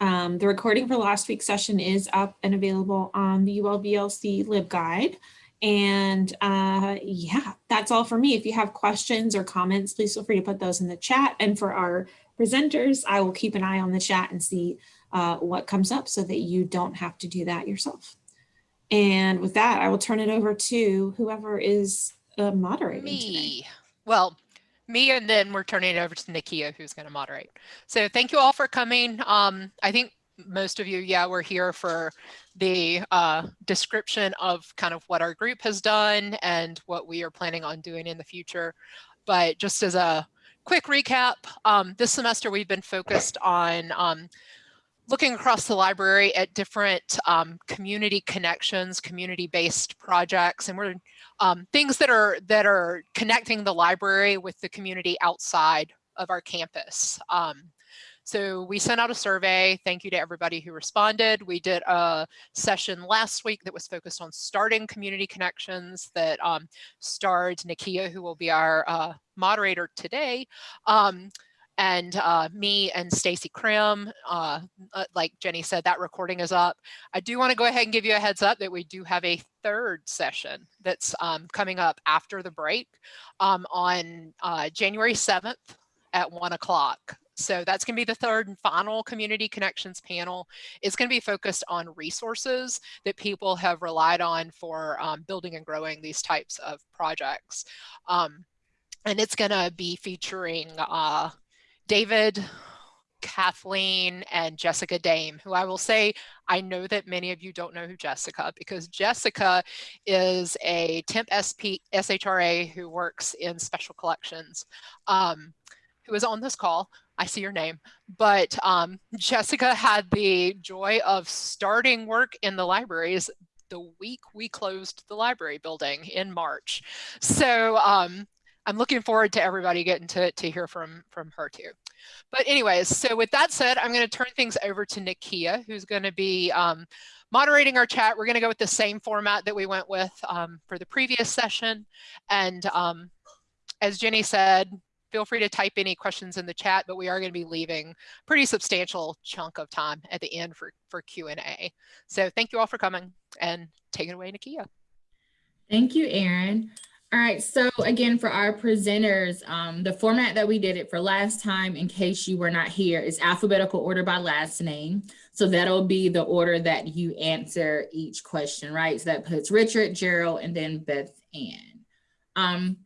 Um, the recording for last week's session is up and available on the ULVLC LibGuide. And uh, yeah, that's all for me. If you have questions or comments, please feel free to put those in the chat. And for our presenters, I will keep an eye on the chat and see uh, what comes up so that you don't have to do that yourself. And with that, I will turn it over to whoever is uh, moderating Me. today. Well, me and then we're turning it over to Nakia, who's going to moderate. So thank you all for coming. Um, I think most of you, yeah, we're here for the uh, description of kind of what our group has done and what we are planning on doing in the future. But just as a quick recap, um, this semester we've been focused on um, looking across the library at different um, community connections, community-based projects, and we're um, things that are that are connecting the library with the community outside of our campus. Um, so we sent out a survey. Thank you to everybody who responded. We did a session last week that was focused on starting community connections that um, starred Nakia, who will be our uh, moderator today. And uh, me and Stacy Krim, uh, uh, like Jenny said, that recording is up. I do want to go ahead and give you a heads up that we do have a third session that's um, coming up after the break um, on uh, January 7th at one o'clock. So that's going to be the third and final community connections panel. It's going to be focused on resources that people have relied on for um, building and growing these types of projects. Um, and it's going to be featuring uh, David, Kathleen, and Jessica Dame, who I will say, I know that many of you don't know who Jessica, because Jessica is a temp SP, SHRA who works in special collections, um, who is on this call. I see your name, but um, Jessica had the joy of starting work in the libraries the week we closed the library building in March. So um, I'm looking forward to everybody getting to, to hear from, from her too. But anyways, so with that said, I'm going to turn things over to Nakia, who's going to be um, moderating our chat. We're going to go with the same format that we went with um, for the previous session. And um, as Jenny said, feel free to type any questions in the chat, but we are going to be leaving pretty substantial chunk of time at the end for, for Q&A. So thank you all for coming and take it away, Nakia. Thank you, Erin. All right, so again, for our presenters, um, the format that we did it for last time, in case you were not here, is alphabetical order by last name. So that'll be the order that you answer each question, right? So that puts Richard, Gerald, and then Beth Ann. Um,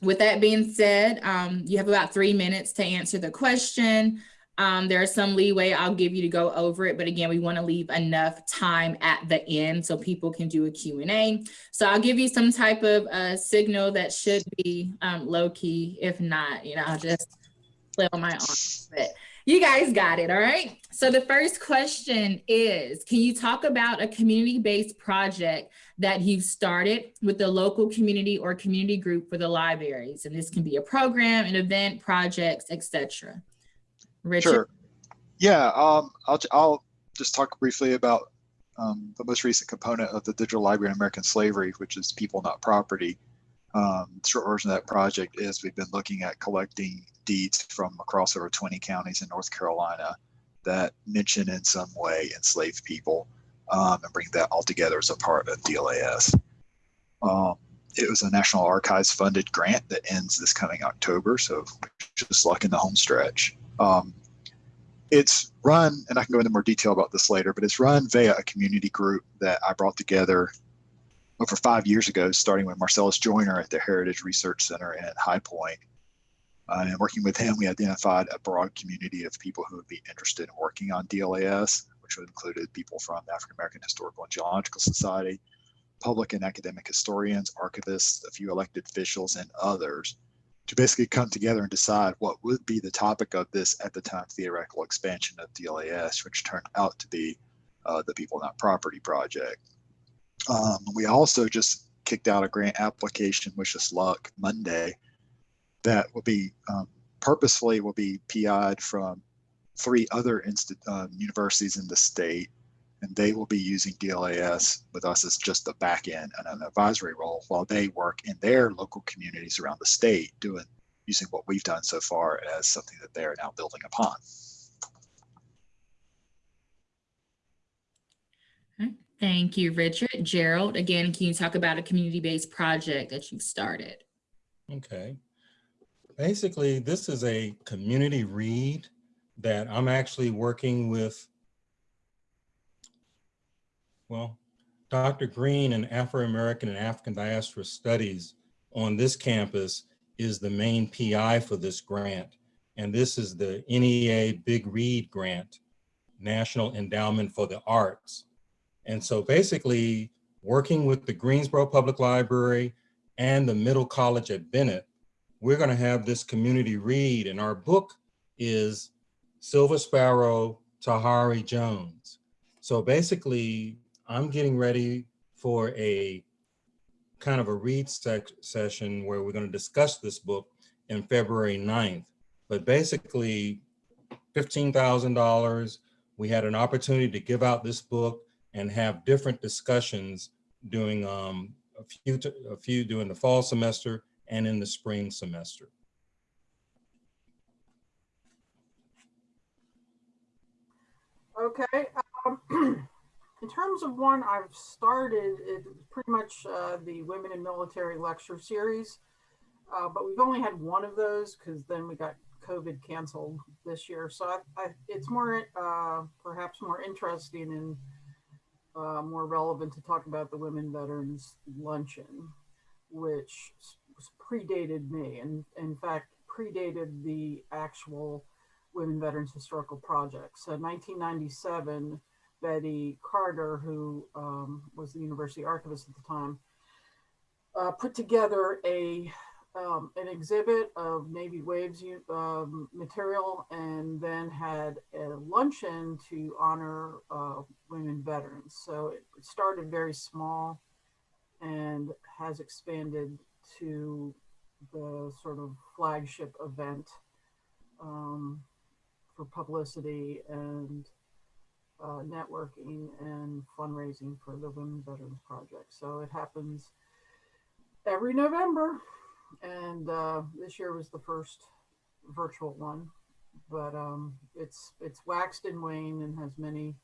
with that being said, um, you have about three minutes to answer the question. Um, there's some leeway I'll give you to go over it, but again, we want to leave enough time at the end so people can do a Q&A. So I'll give you some type of uh, signal that should be um, low key. If not, you know, I'll just play on my arm. But you guys got it, all right? So the first question is, can you talk about a community-based project that you've started with the local community or community group for the libraries? And this can be a program, an event, projects, etc. Richard? Sure. Yeah, um, I'll, I'll just talk briefly about um, the most recent component of the Digital Library in American Slavery, which is People Not Property. Um, the short version of that project is we've been looking at collecting deeds from across over 20 counties in North Carolina that mention in some way enslaved people um, and bring that all together as a part of DLAS. Um, it was a National Archives funded grant that ends this coming October, so just like in the home stretch. Um, it's run, and I can go into more detail about this later, but it's run via a community group that I brought together over five years ago, starting with Marcellus Joyner at the Heritage Research Center at High Point. Uh, and working with him, we identified a broad community of people who would be interested in working on DLAS, which would include people from the African American Historical and Genealogical Society, public and academic historians, archivists, a few elected officials, and others to basically come together and decide what would be the topic of this at the time theoretical expansion of DLAS, which turned out to be uh, the People Not Property Project. Um, we also just kicked out a grant application, wish us luck, Monday, that will be um, purposefully will be PI'd from three other uh, universities in the state and they will be using DLAS with us as just a back end and an advisory role while they work in their local communities around the state doing using what we've done so far as something that they are now building upon. Thank you, Richard. Gerald, again, can you talk about a community-based project that you've started? Okay. Basically, this is a community read that I'm actually working with, well, Dr. Green and Afro-American and African Diaspora Studies on this campus is the main PI for this grant. And this is the NEA Big Read Grant, National Endowment for the Arts. And so basically working with the Greensboro Public Library and the Middle College at Bennett, we're gonna have this community read and our book is Silver Sparrow, Tayari Jones. So basically I'm getting ready for a kind of a read session where we're gonna discuss this book in February 9th. But basically $15,000, we had an opportunity to give out this book and have different discussions during um, a few a few during the fall semester and in the spring semester. Okay. Um, in terms of one I've started, it's pretty much uh, the Women in Military lecture series, uh, but we've only had one of those because then we got COVID canceled this year. So I, I, it's more, uh, perhaps more interesting and uh, more relevant to talk about the Women Veterans Luncheon, which predated me and in fact predated the actual Women Veterans Historical Project. So 1997, Betty Carter, who um, was the university archivist at the time, uh, put together a um, an exhibit of Navy Waves um, material and then had a luncheon to honor uh, women veterans. So it started very small and has expanded to the sort of flagship event um, for publicity and uh, networking and fundraising for the Women Veterans Project. So it happens every November and uh, this year was the first virtual one, but um, it's it's waxed and waned and has many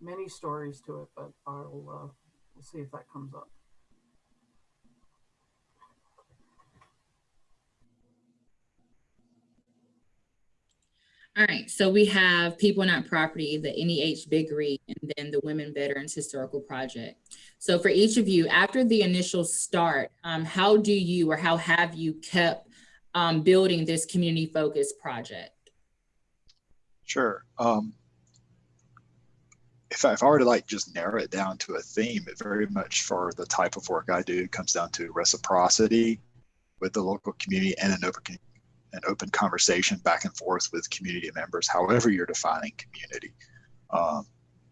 many stories to it. But I'll uh, we'll see if that comes up. All right, so we have People Not Property, the NEH Big Read, and then the Women Veterans Historical Project. So for each of you, after the initial start, um, how do you or how have you kept um, building this community focused project? Sure. Um, if I, if I were to like just narrow it down to a theme, it very much for the type of work I do comes down to reciprocity with the local community and an open an open conversation back and forth with community members, however you're defining community, um,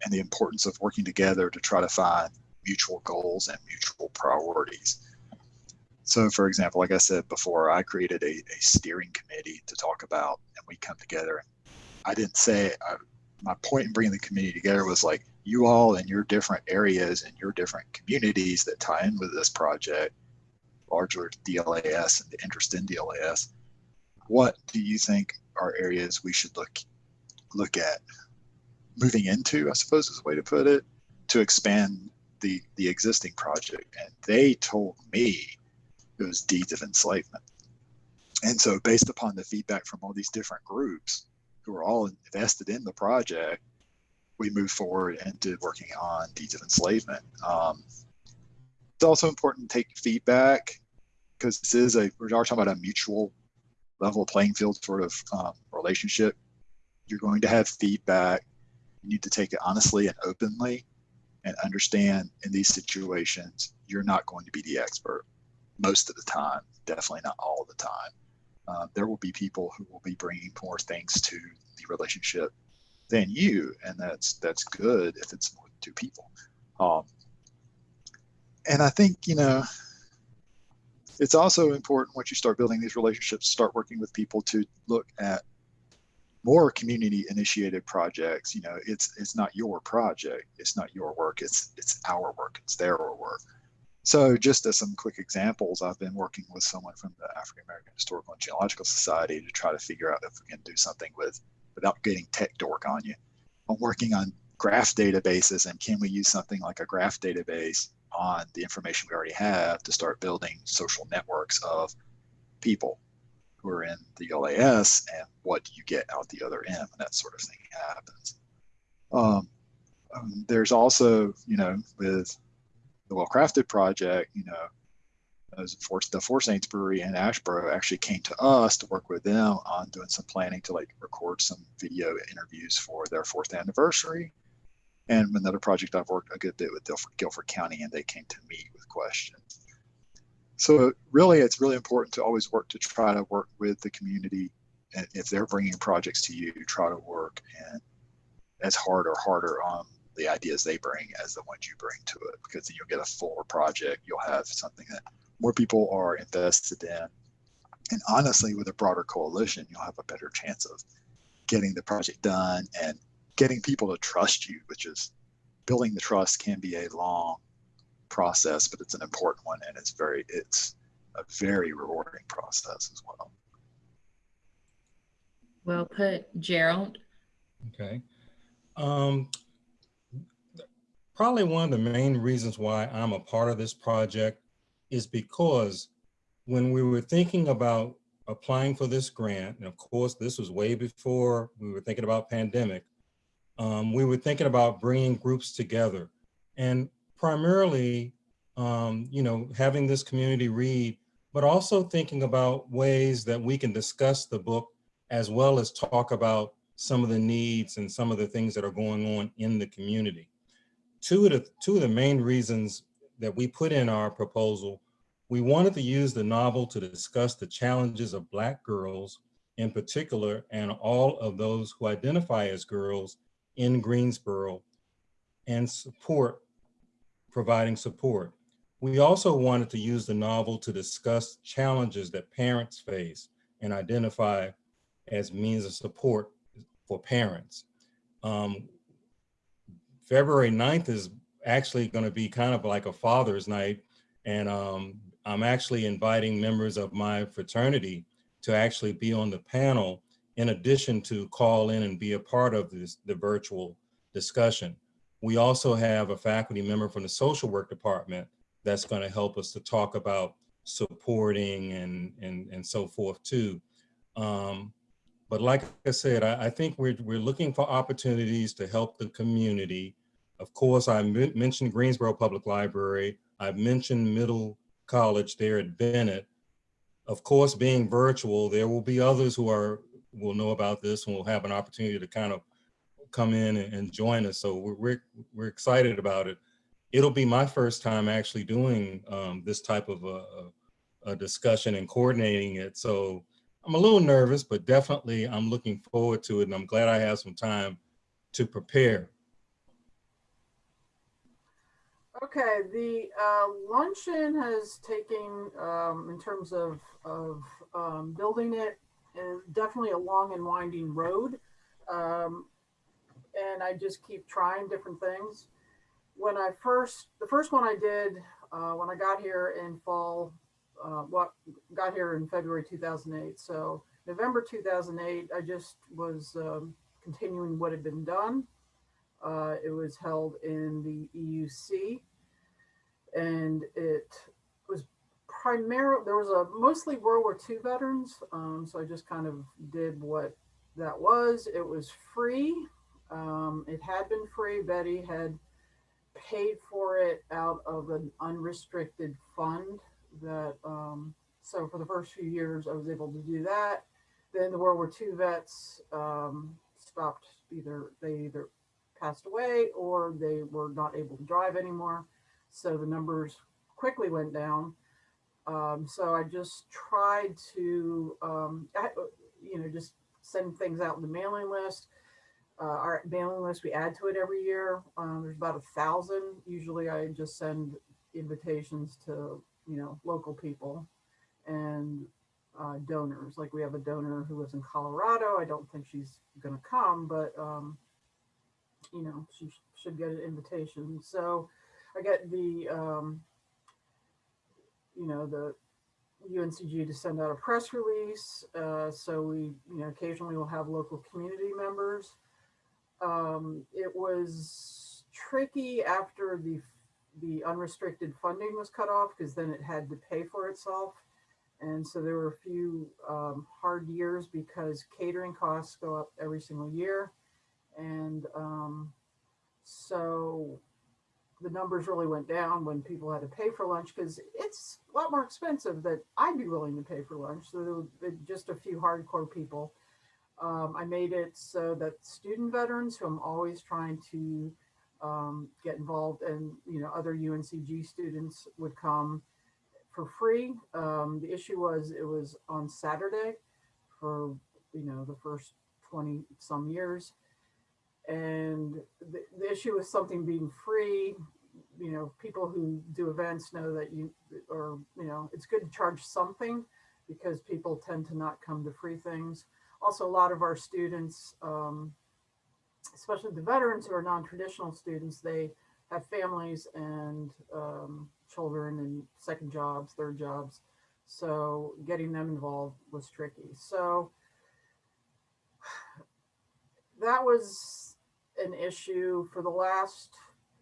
and the importance of working together to try to find mutual goals and mutual priorities. So, for example, like I said before, I created a, a steering committee to talk about, and we come together. I didn't say I, my point in bringing the community together was like you all in your different areas and your different communities that tie in with this project, larger DLAS and the interest in DLAS what do you think are areas we should look look at moving into, I suppose is a way to put it, to expand the the existing project. And they told me it was deeds of enslavement. And so based upon the feedback from all these different groups who are all invested in the project, we moved forward and did working on deeds of enslavement. Um, it's also important to take feedback because this is a we're talking about a mutual level playing field sort of um, relationship. You're going to have feedback. You need to take it honestly and openly and understand in these situations, you're not going to be the expert most of the time, definitely not all the time. Uh, there will be people who will be bringing more things to the relationship than you, and that's that's good if it's more than two people. Um, and I think you know it's also important once you start building these relationships, start working with people to look at more community initiated projects. You know, it's it's not your project, it's not your work, it's it's our work, it's their work. So just as some quick examples, I've been working with someone from the African American Historical and Genealogical Society to try to figure out if we can do something with without getting tech dork on you. I'm working on graph databases and can we use something like a graph database on the information we already have to start building social networks of people who are in DLAS and what you get out the other end when that sort of thing happens. Um, um, there's also, you know, with the Well Crafted project, you know, as for the Four Saints Brewery in Asheboro actually came to us to work with them on doing some planning to like record some video interviews for their fourth anniversary. And another project I've worked a good bit with Guilford, Guilford County, and they came to me with questions. So really, it's really important to always work to try to work with the community. And if they're bringing projects to you, try to work and as hard or harder on the ideas they bring as the ones you bring to it, because then you'll get a fuller project. You'll have something that more people are invested in. And honestly, with a broader coalition, you'll have a better chance of getting the project done and getting people to trust you, which is building the trust can be a long process, but it's an important one and it's very it's a very rewarding process as well. Well put, Gerald. Okay. Um, probably one of the main reasons why I'm a part of this project is because when we were thinking about applying for this grant, and of course, this was way before we were thinking about pandemic, um, we were thinking about bringing groups together and primarily, um, you know, having this community read, but also thinking about ways that we can discuss the book as well as talk about some of the needs and some of the things that are going on in the community. Two of the, two of the main reasons that we put in our proposal, we wanted to use the novel to discuss the challenges of Black girls in particular, and all of those who identify as girls in Greensboro and support, providing support. We also wanted to use the novel to discuss challenges that parents face and identify as means of support for parents. Um, February 9th is actually going to be kind of like a father's night. And um, I'm actually inviting members of my fraternity to actually be on the panel in addition to call in and be a part of this, the virtual discussion. We also have a faculty member from the social work department that's going to help us to talk about supporting and, and, and so forth too. Um, but like I said, I, I, think we're, we're looking for opportunities to help the community. Of course, I mentioned Greensboro Public Library. I've mentioned Middle College there at Bennett. Of course, being virtual, there will be others who are will know about this and will have an opportunity to kind of come in and, and join us. So we're, we're, we're, excited about it. It'll be my first time actually doing um, this type of a, a, discussion and coordinating it. So I'm a little nervous, but definitely I'm looking forward to it and I'm glad I have some time to prepare. Okay, the uh, luncheon has taken, um, in terms of, of um, building it, definitely a long and winding road. Um, and I just keep trying different things. When I first, the first one I did uh, when I got here in fall uh, what got here in February 2008. So November 2008, I just was um, continuing what had been done. Uh, it was held in the EUC and it primarily, there was a mostly World War II veterans. Um, so I just kind of did what that was. It was free. Um, it had been free. Betty had paid for it out of an unrestricted fund that um, so for the first few years I was able to do that. Then the World War II vets um, stopped either they either passed away or they were not able to drive anymore. So the numbers quickly went down. Um, so I just tried to, um, I, you know, just send things out in the mailing list. Uh, our mailing list, we add to it every year. Um, there's about a thousand. Usually I just send invitations to you know, local people and uh, donors. Like we have a donor who lives in Colorado. I don't think she's going to come, but um, you know, she sh should get an invitation. So I get the, um, you know, the UNCG to send out a press release. Uh, so we, you know, occasionally we'll have local community members. Um, it was tricky after the, the unrestricted funding was cut off because then it had to pay for itself. And so there were a few um, hard years because catering costs go up every single year. And um, so the numbers really went down when people had to pay for lunch because it's a lot more expensive that I'd be willing to pay for lunch. So there were just a few hardcore people. Um, I made it so that student veterans, who I'm always trying to um, get involved, and you know other UNCG students would come for free. Um, the issue was it was on Saturday for you know the first 20 some years and the, the issue with something being free you know people who do events know that you or you know it's good to charge something because people tend to not come to free things. Also a lot of our students um, especially the veterans who are non-traditional students they have families and um, children and second jobs third jobs. So getting them involved was tricky. So that was an issue for the last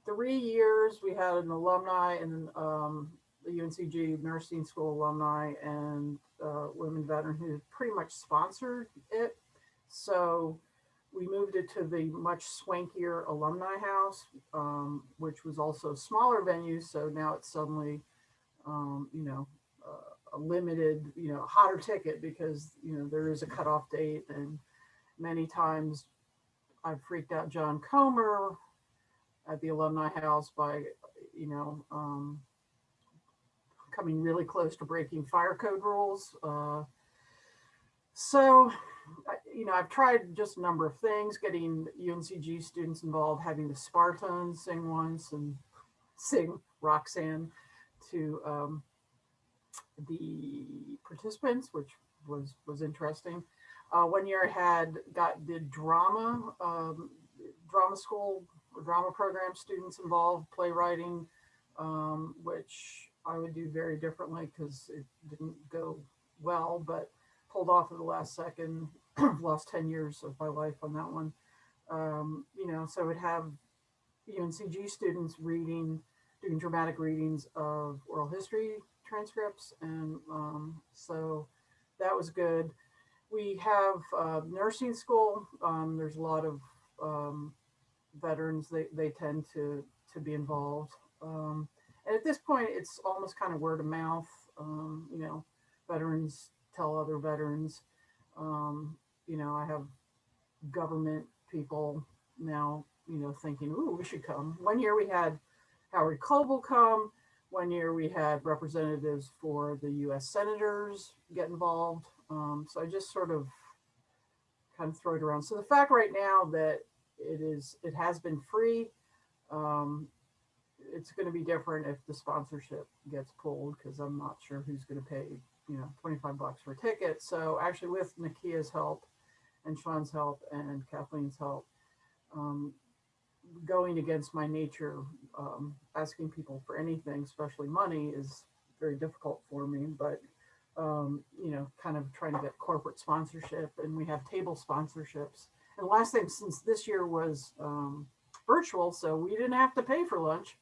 three years. We had an alumni and um, the UNCG nursing school alumni and uh, women veteran who pretty much sponsored it. So we moved it to the much swankier alumni house, um, which was also a smaller venue. So now it's suddenly, um, you know, uh, a limited, you know, hotter ticket because, you know, there is a cutoff date and many times I've freaked out John Comer at the alumni house by, you know, um, coming really close to breaking fire code rules. Uh, so, you know, I've tried just a number of things, getting UNCG students involved, having the Spartans sing once and sing Roxanne to um, the participants, which was was interesting. Uh, one year I had got the drama, um, drama school, drama program students involved, playwriting, um, which I would do very differently because it didn't go well, but pulled off at the last second. Lost 10 years of my life on that one. Um, you know, so I would have UNCG students reading, doing dramatic readings of oral history transcripts. And um, so that was good we have uh, nursing school. Um, there's a lot of um, veterans. They they tend to to be involved. Um, and at this point, it's almost kind of word of mouth. Um, you know, veterans tell other veterans. Um, you know, I have government people now. You know, thinking, "Ooh, we should come." One year we had Howard Coble come. One year we had representatives for the U.S. senators get involved. Um, so I just sort of kind of throw it around. So the fact right now that it is, it has been free. Um, it's going to be different if the sponsorship gets pulled because I'm not sure who's going to pay, you know, 25 bucks for a ticket. So actually with Nakia's help and Sean's help and Kathleen's help, um, going against my nature, um, asking people for anything, especially money is very difficult for me, but um, you know, kind of trying to get corporate sponsorship and we have table sponsorships. And last thing, since this year was um, virtual, so we didn't have to pay for lunch.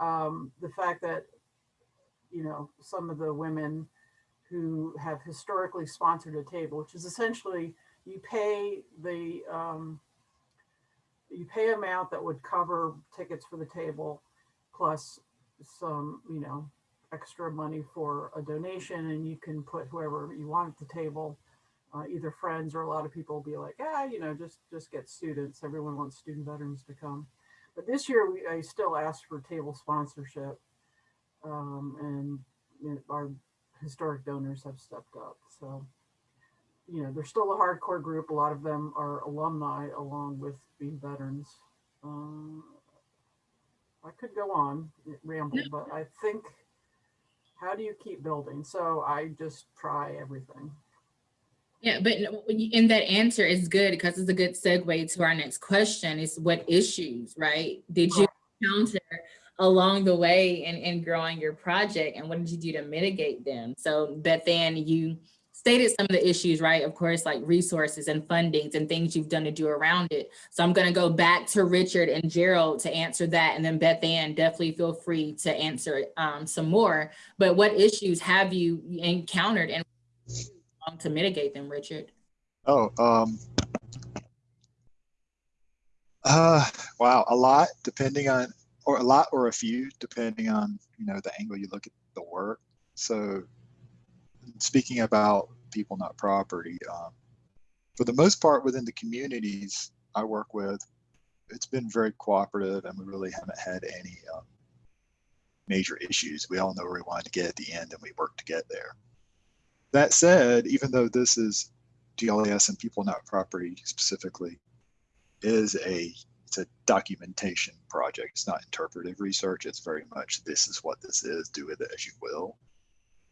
Um, the fact that, you know, some of the women who have historically sponsored a table, which is essentially you pay the, um, you pay amount that would cover tickets for the table plus some, you know, extra money for a donation and you can put whoever you want at the table, uh, either friends or a lot of people will be like, ah, you know, just just get students. Everyone wants student veterans to come. But this year we, I still asked for table sponsorship um, and you know, our historic donors have stepped up. So, you know, they're still a hardcore group. A lot of them are alumni along with being veterans. Um, I could go on, ramble, but I think how do you keep building? So I just try everything. Yeah, but in that answer is good because it's a good segue to our next question is what issues, right? Did you encounter along the way in, in growing your project and what did you do to mitigate them? So that then you stated some of the issues, right? Of course, like resources and fundings and things you've done to do around it. So I'm gonna go back to Richard and Gerald to answer that. And then Beth Ann, definitely feel free to answer um, some more. But what issues have you encountered and to mitigate them, Richard? Oh, um, uh, wow, a lot depending on, or a lot or a few depending on, you know, the angle you look at the work. So speaking about people, not property, um, for the most part within the communities I work with, it's been very cooperative and we really haven't had any um, major issues. We all know where we want to get at the end and we work to get there. That said, even though this is DLAS and people, not property specifically, is a it's a documentation project. It's not interpretive research. It's very much this is what this is. Do with it as you will.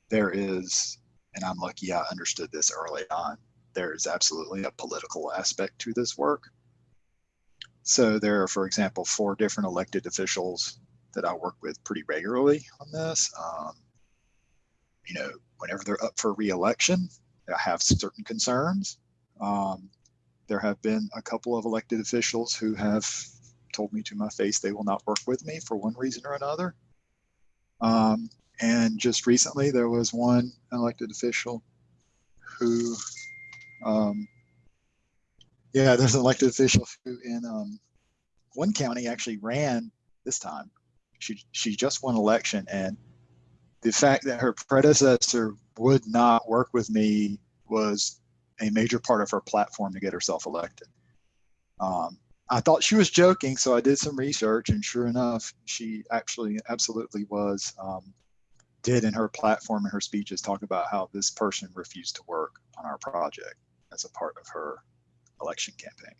There is, and I'm lucky I understood this early on. There is absolutely a political aspect to this work. So there are, for example, four different elected officials that I work with pretty regularly on this. Um, you know, whenever they're up for reelection, I have certain concerns. Um, there have been a couple of elected officials who have told me to my face they will not work with me for one reason or another. Um, and just recently, there was one elected official who, um, yeah, there's an elected official who in um, one county actually ran this time. She she just won election, and the fact that her predecessor would not work with me was a major part of her platform to get herself elected. Um, I thought she was joking, so I did some research, and sure enough, she actually absolutely was. Um, did in her platform and her speeches talk about how this person refused to work on our project as a part of her election campaign.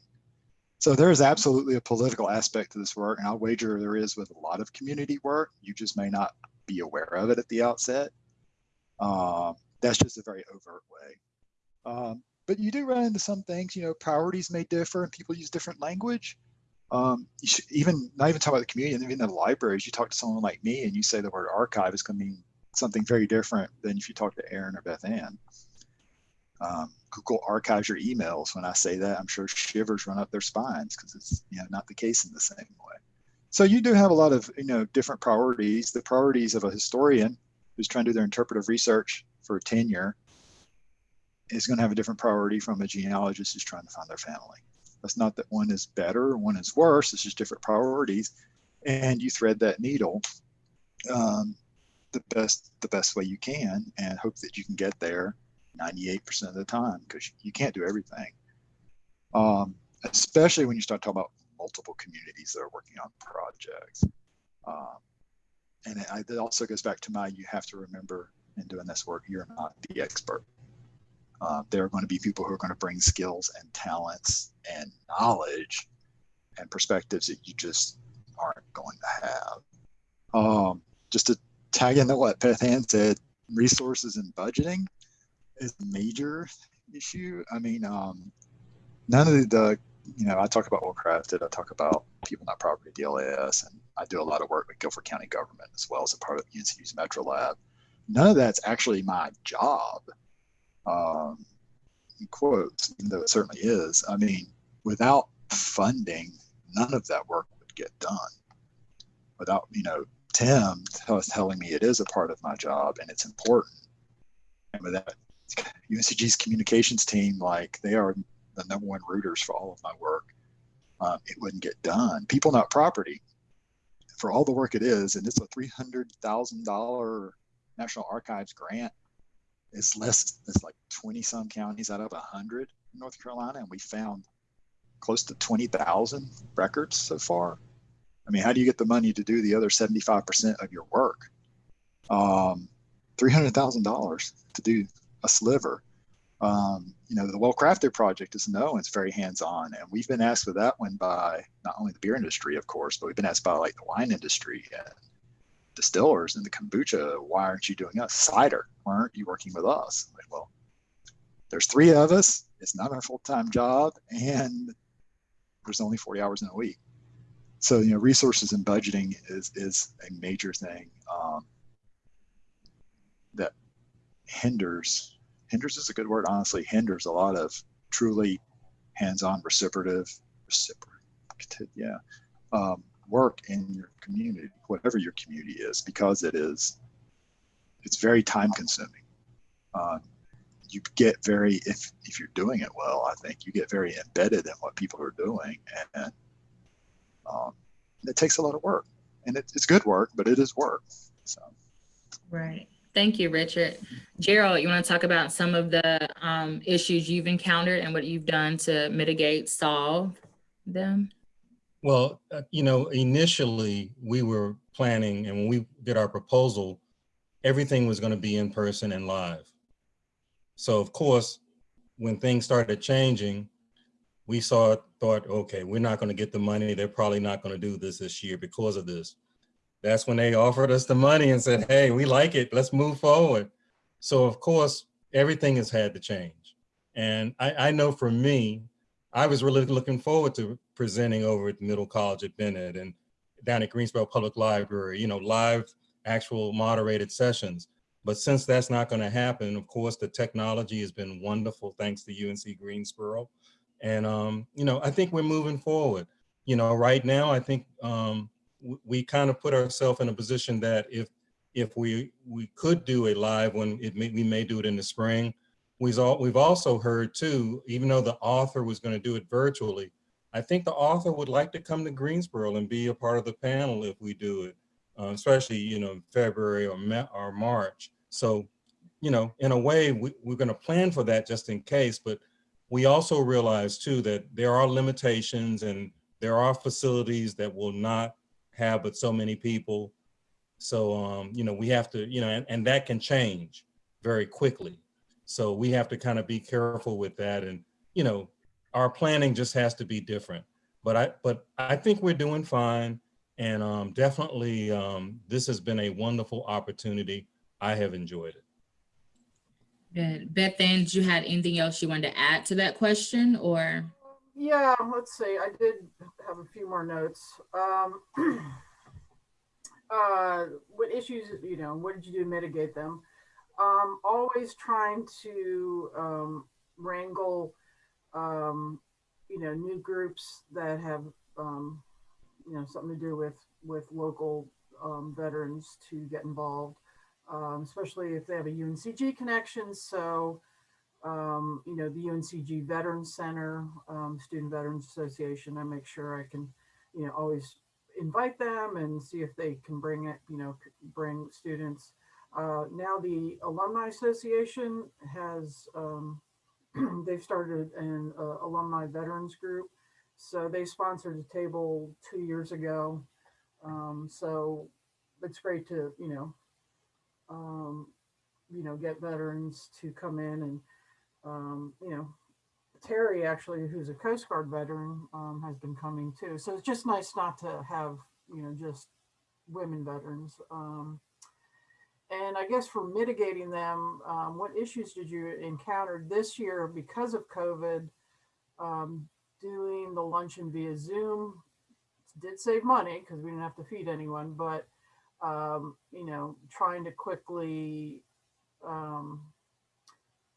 So there is absolutely a political aspect to this work, and I'll wager there is with a lot of community work. You just may not be aware of it at the outset. Um, that's just a very overt way. Um, but you do run into some things, you know, priorities may differ and people use different language. Um, you should even not even talk about the community, even the libraries, you talk to someone like me and you say the word archive is going to mean something very different than if you talk to Erin or Beth Ann. Um, Google archives your emails. When I say that, I'm sure shivers run up their spines because it's you know not the case in the same way. So you do have a lot of you know different priorities. The priorities of a historian who's trying to do their interpretive research for tenure is going to have a different priority from a genealogist who's trying to find their family. That's not that one is better or one is worse. It's just different priorities, and you thread that needle um, the best the best way you can, and hope that you can get there 98% of the time because you can't do everything. Um, especially when you start talking about multiple communities that are working on projects. Um, and it, it, also goes back to my you have to remember in doing this work, you're not the expert. Uh, there are going to be people who are going to bring skills and talents and knowledge and perspectives that you just aren't going to have. Um, just to tag in what Beth Ann said, resources and budgeting is a major issue. I mean, um, none of the, you know, I talk about well crafted, I talk about people not property DLAS, and I do a lot of work with Guilford County government as well as a part of UNCW's Metro Lab. None of that's actually my job, um, in quotes, even though it certainly is. I mean, without funding, none of that work would get done. Without, you know, Tim was telling me it is a part of my job and it's important. And with that, UNCG's communications team, like they are the number one rooters for all of my work, um, it wouldn't get done. People Not Property, for all the work it is, and it's a $300,000 National Archives grant, it's less, it's like 20 some counties out of 100 in North Carolina, and we found close to 20,000 records so far. I mean, how do you get the money to do the other 75% of your work? Um, $300,000 to do a sliver. Um, you know, the Well Crafted project is no, it's very hands-on. And we've been asked for that one by not only the beer industry, of course, but we've been asked by like the wine industry and distillers and the kombucha. Why aren't you doing us? Cider, why aren't you working with us? Like, well, there's three of us. It's not our full-time job. And there's only 40 hours in a week. So, you know, resources and budgeting is, is a major thing um, that hinders hinders is a good word, honestly, hinders a lot of truly hands-on reciprocative, reciprocative, yeah, um, work in your community, whatever your community is, because it is, it's very time consuming. Uh, you get very, if, if you're doing it well, I think you get very embedded in what people are doing and um, it takes a lot of work and it, it's good work, but it is work. So. Right. Thank you, Richard. Gerald, you want to talk about some of the um, issues you've encountered and what you've done to mitigate, solve them? Well, uh, you know, initially we were planning and when we did our proposal, everything was going to be in person and live. So of course, when things started changing, we saw, thought, okay, we're not going to get the money. They're probably not going to do this this year because of this. That's when they offered us the money and said, hey, we like it. Let's move forward. So of course, everything has had to change. And I, I know for me, I was really looking forward to presenting over at Middle College at Bennett and down at Greensboro Public Library, you know, live actual moderated sessions. But since that's not going to happen, of course, the technology has been wonderful, thanks to UNC Greensboro. And, um, you know, I think we're moving forward. You know, right now, I think um, we kind of put ourselves in a position that if if we we could do a live one, it may, we may do it in the spring. We've, all, we've also heard too, even though the author was going to do it virtually, I think the author would like to come to Greensboro and be a part of the panel if we do it, uh, especially, you know, February or, or March. So, you know, in a way, we, we're going to plan for that just in case, but we also realize too that there are limitations and there are facilities that will not have but so many people. So, um, you know, we have to, you know, and, and that can change very quickly. So we have to kind of be careful with that. And, you know, our planning just has to be different. But I, but I think we're doing fine. And um, definitely, um, this has been a wonderful opportunity. I have enjoyed it. Good. Beth Ann, did you have anything else you wanted to add to that question or? Yeah, let's see. I did have a few more notes. Um, uh, what issues, you know, what did you do to mitigate them? Um, always trying to um, wrangle, um, you know, new groups that have, um, you know, something to do with with local um, veterans to get involved, um, especially if they have a UNCG connection. So, um, you know, the UNCG Veterans Center, um, Student Veterans Association, I make sure I can, you know, always invite them and see if they can bring it, you know, bring students. Uh, now the Alumni Association has, um, they've started an uh, alumni veterans group. So they sponsored a table two years ago. Um, so it's great to, you know, um, you know, get veterans to come in and, um, you know, Terry actually, who's a Coast Guard veteran, um, has been coming too. So it's just nice not to have, you know, just women veterans. Um, and I guess for mitigating them, um, what issues did you encounter this year because of COVID? Um, doing the luncheon via Zoom did save money because we didn't have to feed anyone, but um, you know, trying to quickly um,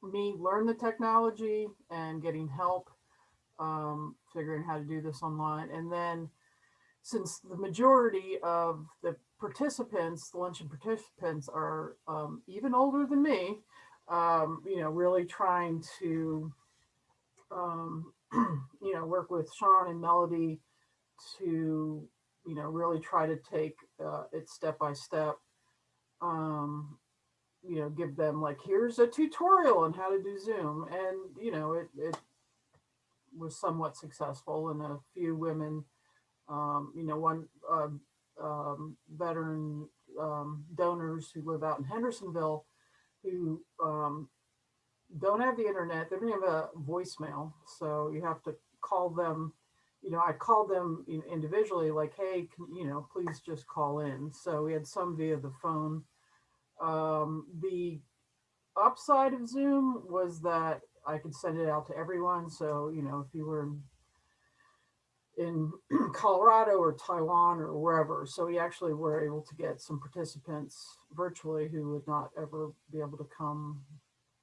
me learn the technology and getting help, um, figuring how to do this online. And then since the majority of the participants, the luncheon participants are um, even older than me, um, you know, really trying to, um, you know, work with Sean and Melody to, you know, really try to take uh, it step by step. Um, you know, give them like, here's a tutorial on how to do Zoom. And, you know, it, it was somewhat successful and a few women, um, you know, one uh, um, veteran um, donors who live out in Hendersonville who um, don't have the internet, they don't have a voicemail. So you have to call them, you know, I called them individually like, hey, can, you know, please just call in. So we had some via the phone. Um, the upside of Zoom was that I could send it out to everyone. So, you know, if you were in Colorado or Taiwan or wherever. So we actually were able to get some participants virtually who would not ever be able to come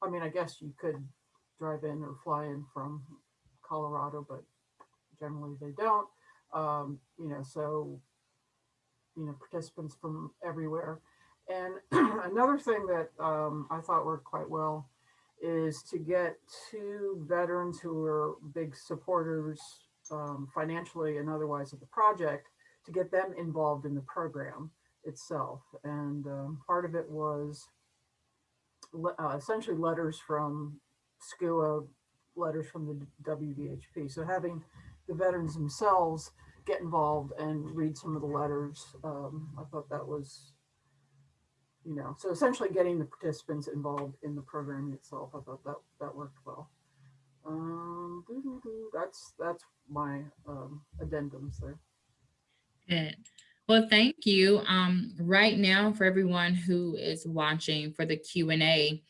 I mean, I guess you could drive in or fly in from Colorado, but generally they don't. Um, you know, so, you know, participants from everywhere. And another thing that um, I thought worked quite well is to get two veterans who are big supporters um, financially and otherwise of the project to get them involved in the program itself. And um, part of it was le- uh, essentially letters from SCUA, letters from the WVHP. So having the veterans themselves get involved and read some of the letters, um, I thought that was, you know, so essentially getting the participants involved in the program itself. I thought that that worked well. Um, doo-doo-doo, that's that's my um, addendums there. Good. Well, thank you. Um, right now, for everyone who is watching for the Q and A,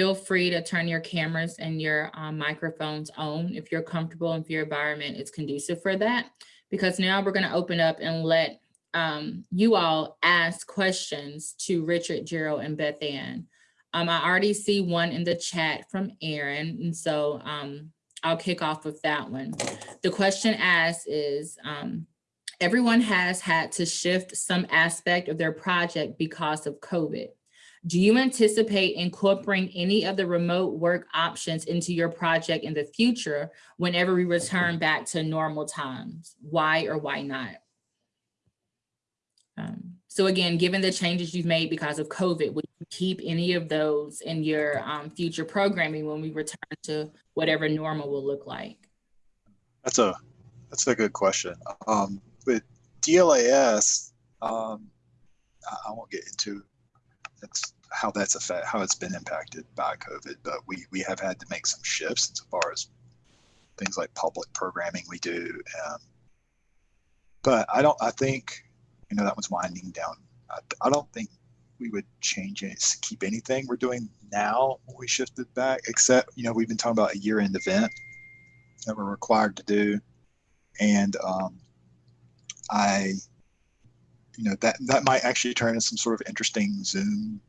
feel free to turn your cameras and your um, microphones on if you're comfortable, if your environment is conducive for that. Because now we're going to open up and let um, you all ask questions to Richard, Gerald, and Beth Ann. Um, I already see one in the chat from Erin, and so um, I'll kick off with that one. The question asked is, um, everyone has had to shift some aspect of their project because of COVID. Do you anticipate incorporating any of the remote work options into your project in the future whenever we return back to normal times? Why or why not? Um, so again, given the changes you've made because of COVID, would you keep any of those in your um, future programming when we return to whatever normal will look like? That's a that's a good question. Um, with DLAS, um, I, won't get into how that's affect how it's been impacted by COVID, but we we have had to make some shifts as far as things like public programming we do. Um, but I don't. I think you know that one's winding down. I, I don't think we would change it, keep anything we're doing now when we shifted back, except you know we've been talking about a year-end event that we're required to do, and um, I, you know, that that might actually turn into some sort of interesting Zoom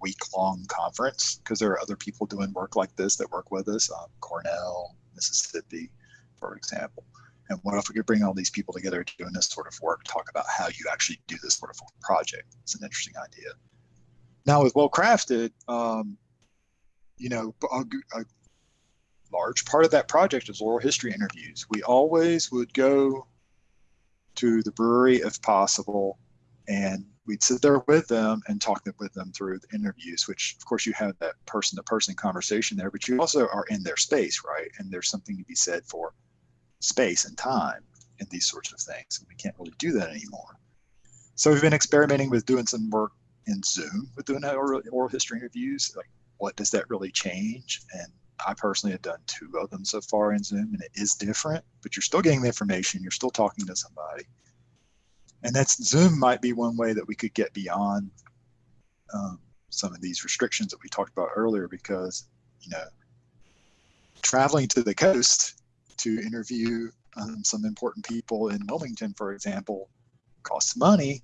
week-long conference because there are other people doing work like this that work with us, um, Cornell, Mississippi, for example. And what if we could bring all these people together doing this sort of work, talk about how you actually do this sort of project? It's an interesting idea. Now with Well Crafted, um, you know, a, a large part of that project is oral history interviews. We always would go to the brewery if possible, and we'd sit there with them and talk with them through the interviews, which of course you have that person to person conversation there, but you also are in their space, right? And there's something to be said for space and time and these sorts of things. And we can't really do that anymore. So we've been experimenting with doing some work in Zoom with doing oral, oral history interviews. Like, what does that really change? And I personally have done two of them so far in Zoom, and it is different, but you're still getting the information. You're still talking to somebody. And that's Zoom might be one way that we could get beyond um, some of these restrictions that we talked about earlier, because, you know, traveling to the coast to interview um, some important people in Wilmington, for example, costs money.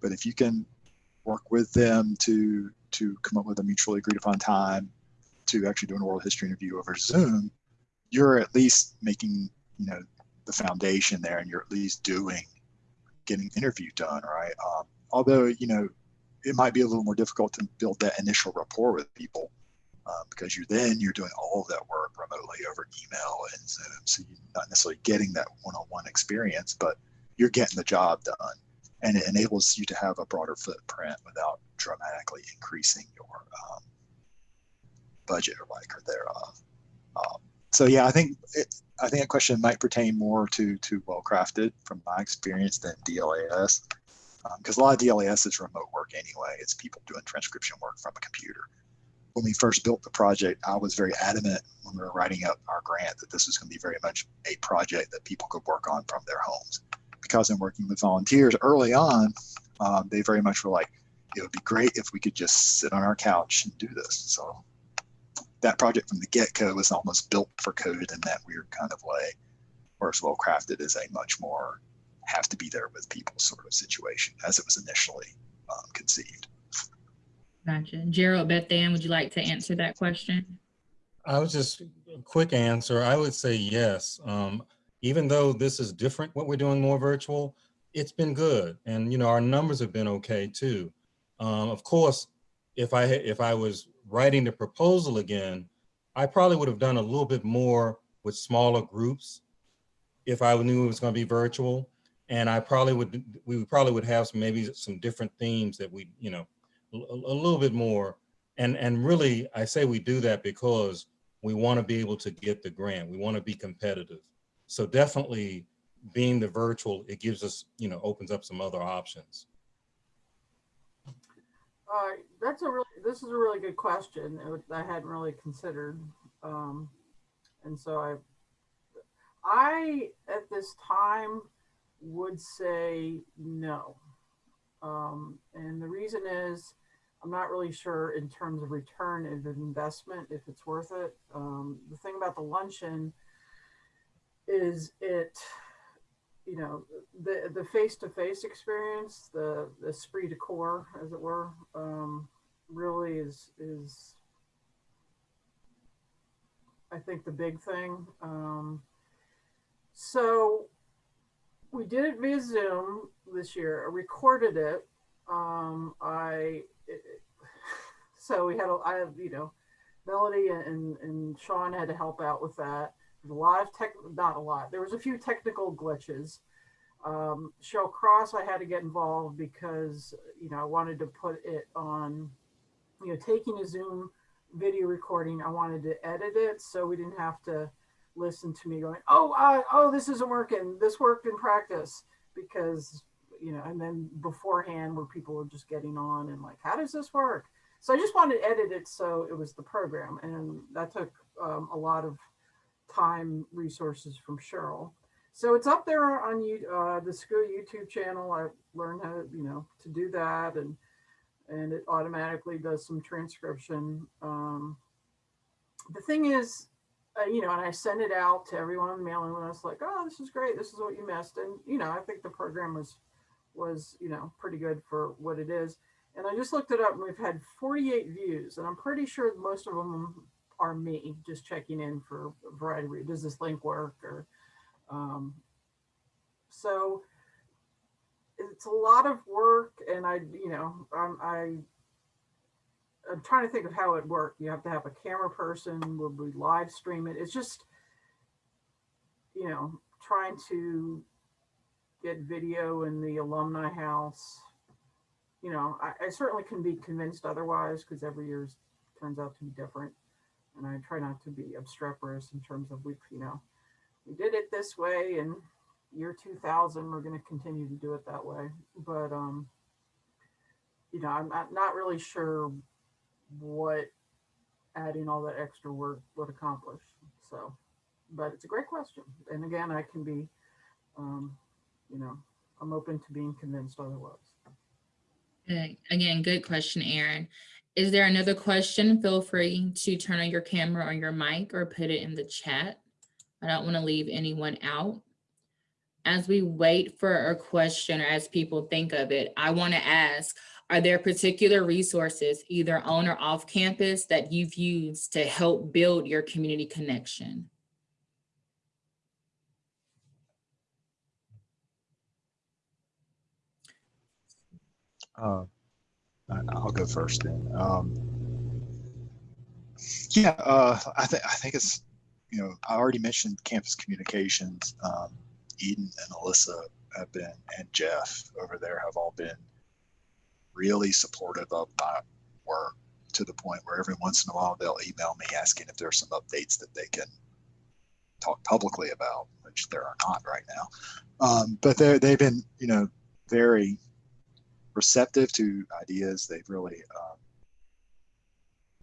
But if you can work with them to to come up with a mutually agreed upon time to actually do an oral history interview over Zoom, you're at least making you know the foundation there, and you're at least doing getting interview done, right? Um, although you know it might be a little more difficult to build that initial rapport with people um, because you're then you're doing all of that work remotely over email and Zoom, so you're not necessarily getting that one-on-one experience, but you're getting the job done, and it enables you to have a broader footprint without dramatically increasing your um, budget or like or thereof. Um, so yeah, I think it, I think that question might pertain more to to well crafted from my experience than DLAS, because um, a lot of DLAS is remote work anyway. It's people doing transcription work from a computer. When we first built the project, I was very adamant when we were writing up our grant that this was going to be very much a project that people could work on from their homes. Because in working with volunteers early on, um, they very much were like, it would be great if we could just sit on our couch and do this. So that project from the get-go was almost built for code in that weird kind of way, whereas well crafted is a much more have to be there with people sort of situation as it was initially um, conceived. Gotcha. Gerald, Beth Ann, would you like to answer that question? I was just, a quick answer, I would say yes. Um, even though this is different, what we're doing more virtual, it's been good. And, you know, our numbers have been okay too. Um, of course, if I, had- if I was writing the proposal again, I probably would have done a little bit more with smaller groups if I knew it was gonna be virtual. And I probably would, we probably would have some, maybe some different themes that we, you know, a, a little bit more. And, and really, I say we do that because we want to be able to get the grant. We want to be competitive. So definitely being the virtual, it gives us, you know, opens up some other options. Uh, that's a really, this is a really good question. I hadn't really considered. Um, and so I, I, at this time, would say no. Um, and the reason is, I'm not really sure in terms of return of investment, if it's worth it. Um, the thing about the luncheon is it, you know, the the face to face experience, the the esprit de corps, as it were, um, really is is I think the big thing. Um, so we did it via Zoom this year. I recorded it. Um, I it, so we had a, I you know Melody and and Sean had to help out with that. A lot of tech, not a lot. There was a few technical glitches. Um, Cheryl Cross, I had to get involved because you know I wanted to put it on, you know, taking a Zoom video recording. I wanted to edit it so we didn't have to listen to me going, oh, uh, oh, this isn't working. This worked in practice because you know, and then beforehand where people were just getting on and like, how does this work? So I just wanted to edit it so it was the program, and that took um, a lot of time resources from Cheryl. So it's up there on you, uh, the school YouTube channel. I learned how to, you know, to do that, and and it automatically does some transcription. Um, the thing is, uh, you know, and I sent it out to everyone on the mailing list, like, oh, this is great. This is what you missed, and you know, I think the program was was you know pretty good for what it is. And I just looked it up, and we've had 48 views, and I'm pretty sure most of them are me just checking in for a variety of reasons. Does this link work? Or um, so it's a lot of work, and I, you know, I'm, I, I'm trying to think of how it worked. You have to have a camera person. Would we live stream it? It's just, you know, trying to get video in the alumni house. You know, I, I certainly can be convinced otherwise because every year turns out to be different and I try not to be obstreperous in terms of we, you know, we did it this way and year 2000, we're going to continue to do it that way. But, um, you know, I'm not, really sure what adding all that extra work would accomplish. So, but it's a great question. And again, I can be, um, you know, I'm open to being convinced otherwise. Again, good question, Erin. Is there another question? Feel free to turn on your camera or your mic or put it in the chat. I don't want to leave anyone out. As we wait for a question or as people think of it, I want to ask, are there particular resources either on or off campus that you've used to help build your community connection? Uh, I'll go first then. Um, yeah, uh, I think I think it's you know I already mentioned campus communications. Um, Eden and Alyssa have been, and Jeff over there have all been really supportive of my work to the point where every once in a while they'll email me asking if there's some updates that they can talk publicly about, which there are not right now. Um, but they they've been you know very receptive to ideas. They've really, um,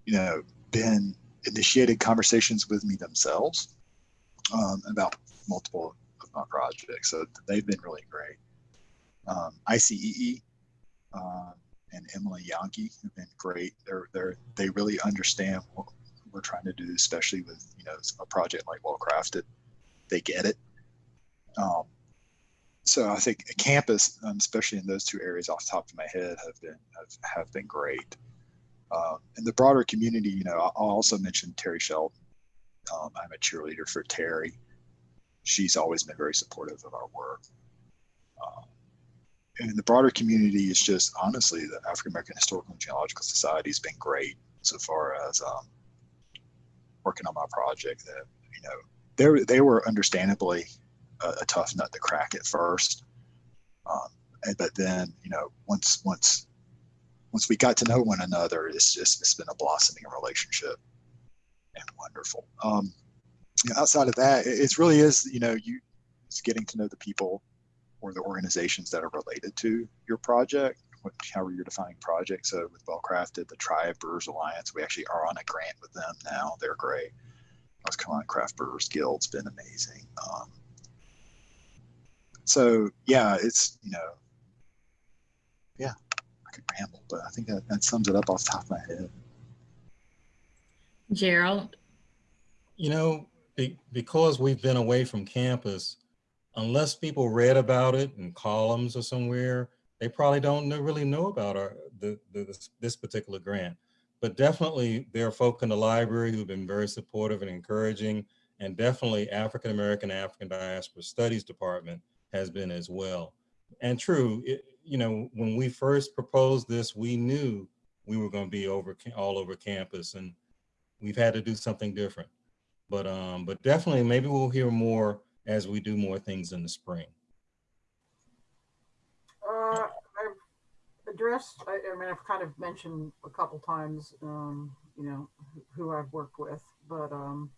you know, been initiated conversations with me themselves um, about multiple of my projects. So they've been really great. Um, ICEE uh, and Emily Janke have been great. They're they're they really understand what we're trying to do, especially with you know a project like Well Crafted. They get it. Um, so I think campus, um, especially in those two areas off the top of my head, have been have, have been great. Um, in the broader community, you know, I'll also mention Terry Sheldon. Um, I'm a cheerleader for Terry. She's always been very supportive of our work. Um, and the broader community, it's just honestly the African American Historical and Genealogical Society has been great so far as um, working on my project. That you know, they they were understandably a, a tough nut to crack at first, um, and, but then you know, once once once we got to know one another, it's just it's been a blossoming relationship and wonderful. Um, you know, outside of that, it, it really is you know you it's getting to know the people or the organizations that are related to your project, what, however you're defining projects. So with Well Crafted, the Triad Brewers Alliance, we actually are on a grant with them now. They're great. North Carolina Craft Brewers Guild's been amazing. Um, so yeah, it's you know, yeah, I could ramble, but I think that, that sums it up off the top of my head. Gerald? You know, be, because we've been away from campus, unless people read about it in columns or somewhere, they probably don't know, really know about our the, the this, this particular grant. But definitely there are folk in the library who've been very supportive and encouraging, and definitely African American African Diaspora Studies Department has been as well. And true, it, you know, when we first proposed this, we knew we were going to be over all over campus, and we've had to do something different. But um, but definitely, maybe we'll hear more as we do more things in the spring. Uh, I've addressed, I, I mean, I've kind of mentioned a couple times, um, you know, who- who I've worked with, but, um,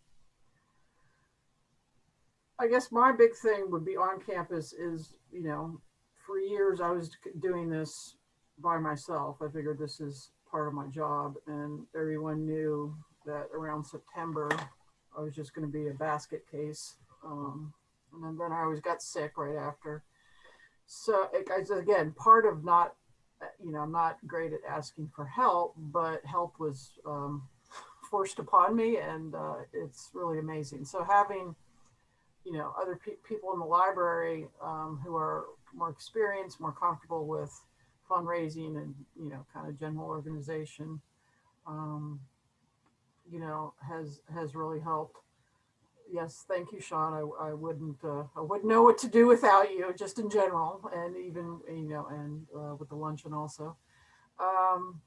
I guess my big thing would be on campus is, you know, for years I was doing this by myself. I figured this is part of my job and everyone knew that around September, I was just going to be a basket case. Um, and then, then I always got sick right after. So it, again, part of not, uh, you know, I'm not great at asking for help, but help was um, forced upon me, and uh, it's really amazing. So having, you know, other pe- people in the library um, who are more experienced, more comfortable with fundraising, and you know, kind of general organization, um, you know, has has really helped yes, thank you, Sean. I, I wouldn't, uh, I wouldn't know what to do without you, just in general, and even, you know, and uh, with the luncheon also. Um,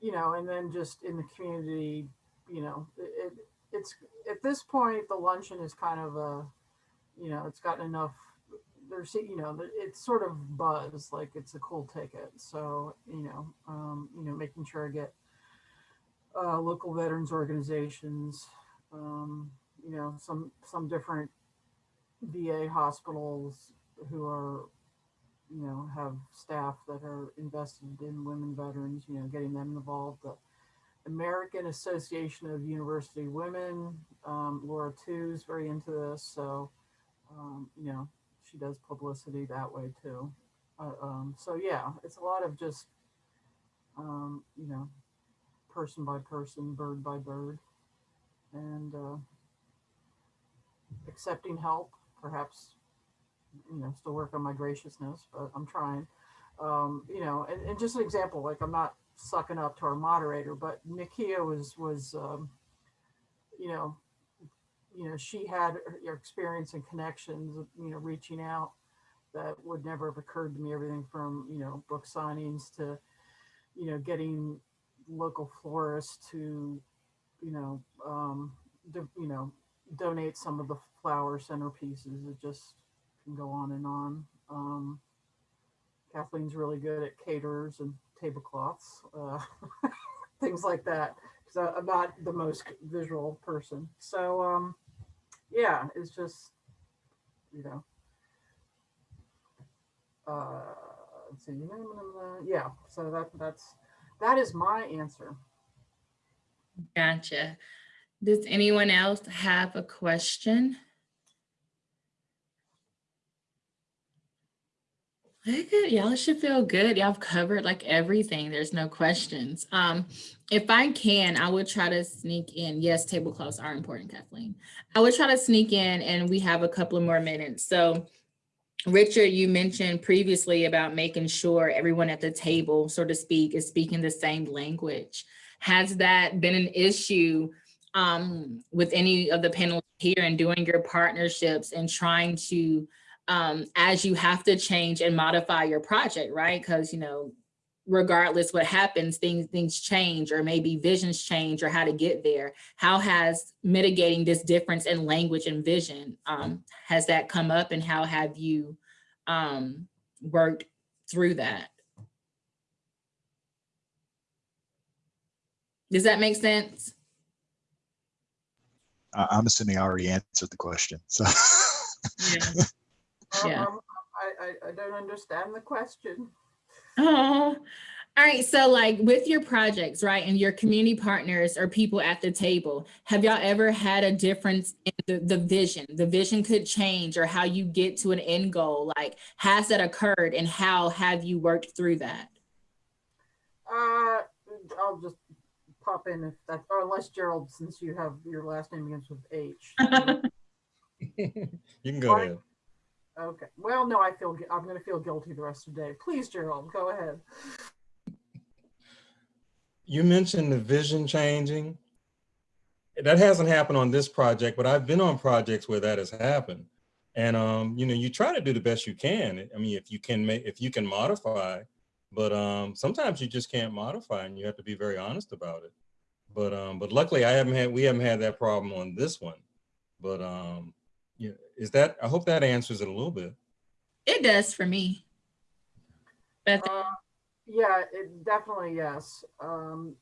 you know, and then just in the community, you know, it, it it's at this point the luncheon is kind of a, you know, it's gotten enough. There's, you know, it's sort of buzz, like it's a cool ticket. So, you know, um, you know, making sure I get uh, local veterans organizations, um, you know, some some different VA hospitals who are, you know, have staff that are invested in women veterans, you know, getting them involved. The American Association of University Women, um, Laura too is very into this, so um, you know, she does publicity that way too. Uh, um, so yeah, it's a lot of just, um, you know, person by person, bird by bird and uh, accepting help, perhaps, you know, still work on my graciousness, but I'm trying. Um, you know, and, and just an example, like I'm not sucking up to our moderator, but Nakia was was, um, you know, you know, she had her experience and connections, you know, reaching out that would never have occurred to me. Everything from you know book signings to, you know, getting local florists to you know, um, do, you know, donate some of the flower centerpieces. It just can go on and on. Um, Kathleen's really good at caterers and tablecloths, uh, things like that. Because I'm not the most visual person. So, um, yeah, it's just, you know, uh, let's see, yeah. So that that's that is my answer. Gotcha. Does anyone else have a question? Good. Y'all should feel good. Y'all covered like everything. There's no questions. Um, if I can, I would try to sneak in. Yes, tablecloths are important, Kathleen. I would try to sneak in and we have a couple of more minutes. So Richard, you mentioned previously about making sure everyone at the table, so to speak, is speaking the same language. Has that been an issue um, with any of the panels here and doing your partnerships and trying to, um, as you have to change and modify your project, right? Because, you know, regardless what happens, things things change or maybe visions change or how to get there. How has mitigating this difference in language and vision, um, has that come up and how have you um, worked through that? Does that make sense? I'm assuming I already answered the question, so. Yeah. Yeah. Um, I, I, I don't understand the question. Oh, all right. So like with your projects, right, and your community partners or people at the table, have y'all ever had a difference in the, the vision? The vision could change or how you get to an end goal. Like, has that occurred and how have you worked through that? Uh, I'll just pop in if that, or unless Gerald, since you have your last name begins with H. You can go Fine. ahead. Okay, well, no, I feel, I'm gonna feel guilty the rest of the day. Please, Gerald, go ahead. You mentioned the vision changing. That hasn't happened on this project, but I've been on projects where that has happened. And, um, you know, you try to do the best you can. I mean, if you can make, if you can modify, but, um, sometimes you just can't modify and you have to be very honest about it. But, um, but luckily I haven't had, we haven't had that problem on this one. But, um, yeah, is that, I hope that answers it a little bit. It does for me. Beth, Uh, Yeah, it definitely, yes. Um,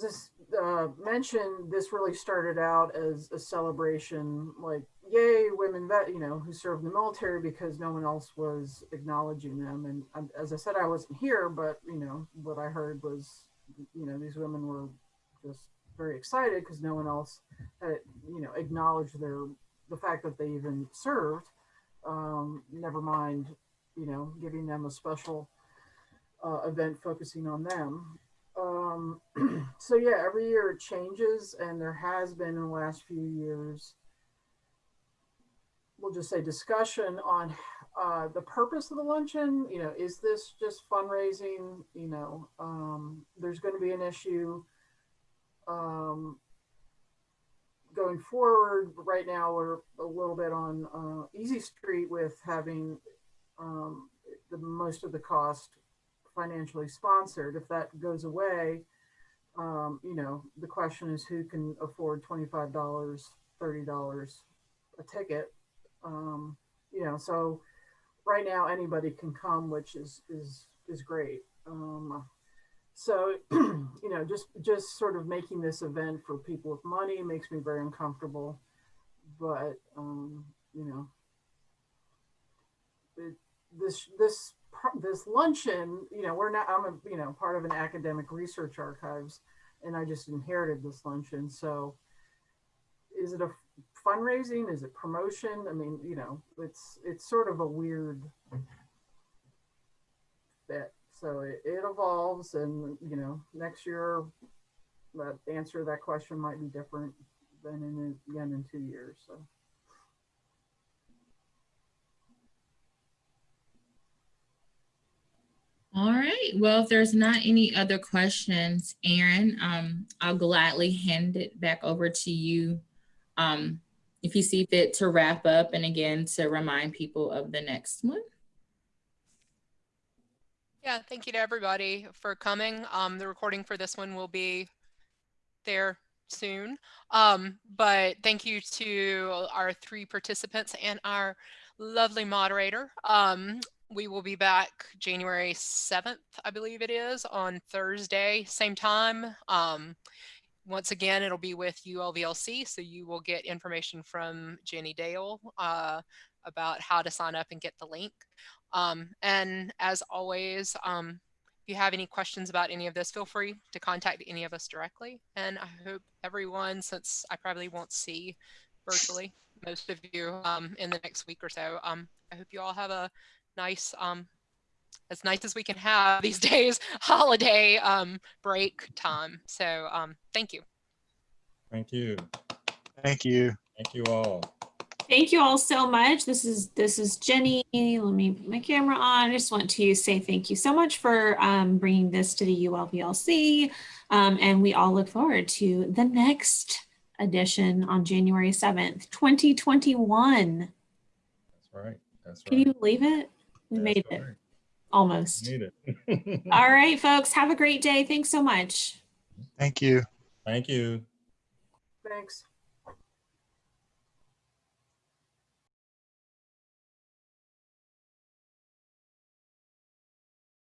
this, uh, mentioned, this really started out as a celebration, like, yay, women vet, you know, who served in the military because no one else was acknowledging them. And um, as I said, I wasn't here, but, you know, what I heard was, you know, these women were just very excited because no one else had, you know, acknowledged their, the fact that they even served. Um, never mind, you know, giving them a special uh, event focusing on them. Um, so yeah, every year it changes, and there has been in the last few years. We'll just say discussion on uh, the purpose of the luncheon. You know, is this just fundraising? You know, um, there's going to be an issue um, going forward. Right now, we're a little bit on uh, Easy Street with having um, the most of the cost financially sponsored. If that goes away, um, you know, the question is who can afford $25, $30 a ticket. Um, you know, so right now anybody can come, which is, is, is great. Um, so, you know, just, just sort of making this event for people with money makes me very uncomfortable, but, um, you know, it, this, this this luncheon, you know, we're not, I'm a, you know, part of an academic research archives and I just inherited this luncheon. So is it a fundraising? Is it promotion? I mean, you know, it's, it's sort of a weird. So it, it evolves and, you know, next year, the answer to that question might be different than in, again, in two years. So. All right. Well, if there's not any other questions, Erin, um, I'll gladly hand it back over to you. Um, if you see fit to wrap up and again, to remind people of the next one. Yeah, thank you to everybody for coming. Um, the recording for this one will be there soon. Um, but thank you to our three participants and our lovely moderator. Um, we will be back January 7th, I believe it is, on Thursday, same time. Um, once again, it'll be with ULVLC, so you will get information from Jenny Dale uh, about how to sign up and get the link. Um, and as always, um, if you have any questions about any of this, feel free to contact any of us directly. And I hope everyone, since I probably won't see virtually most of you um, in the next week or so, um, I hope you all have a nice, um, as nice as we can have these days, holiday um, break time. So um, thank you. Thank you. Thank you. Thank you all. Thank you all so much. This is this is Jenny. Let me put my camera on. I just want to say thank you so much for um, bringing this to the ULVLC. Um, and we all look forward to the next edition on January 7th, 2021. That's right. That's right. Can you believe it? We That's made it right. almost. Made it. All right, folks. Have a great day. Thanks so much. Thank you. Thank you. Thanks.